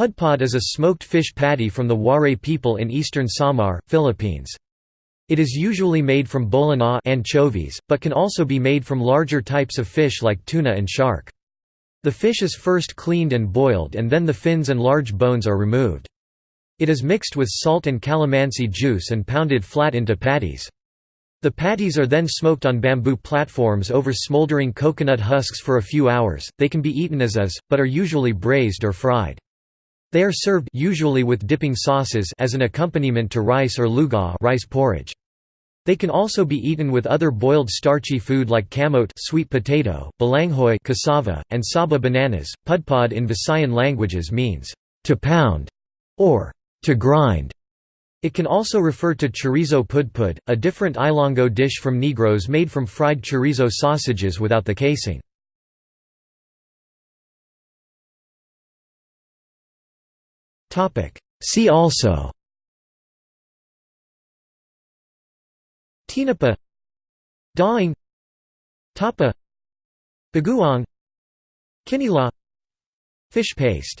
Pudpod is a smoked fish patty from the Waray people in eastern Samar, Philippines. It is usually made from bolinao anchovies, but can also be made from larger types of fish like tuna and shark. The fish is first cleaned and boiled and then the fins and large bones are removed. It is mixed with salt and calamansi juice and pounded flat into patties. The patties are then smoked on bamboo platforms over smoldering coconut husks for a few hours. They can be eaten as is, but are usually braised or fried. They are served usually with dipping sauces as an accompaniment to rice or lugaw rice porridge. They can also be eaten with other boiled starchy food like kamote sweet potato, balanghoy cassava, and saba bananas. Pudpod in Visayan languages means to pound or to grind. It can also refer to chorizo pudpud, a different Ilonggo dish from Negros made from fried chorizo sausages without the casing. See also. Tinapa Daing Tapa. Bagoong Kinilaw Fish paste